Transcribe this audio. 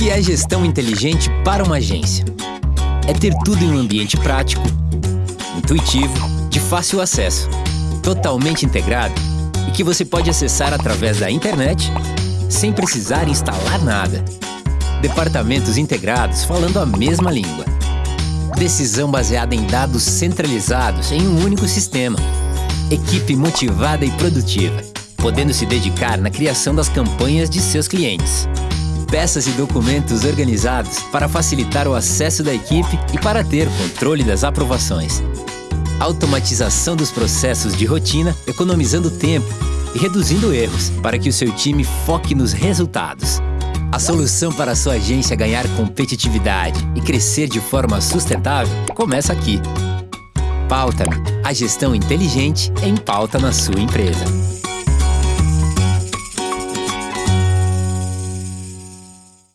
que é gestão inteligente para uma agência? É ter tudo em um ambiente prático, intuitivo, de fácil acesso, totalmente integrado e que você pode acessar através da internet sem precisar instalar nada. Departamentos integrados falando a mesma língua. Decisão baseada em dados centralizados em um único sistema. Equipe motivada e produtiva, podendo se dedicar na criação das campanhas de seus clientes. Peças e documentos organizados para facilitar o acesso da equipe e para ter controle das aprovações. Automatização dos processos de rotina, economizando tempo e reduzindo erros para que o seu time foque nos resultados. A solução para a sua agência ganhar competitividade e crescer de forma sustentável começa aqui. Pauta-me. A gestão inteligente em pauta na sua empresa.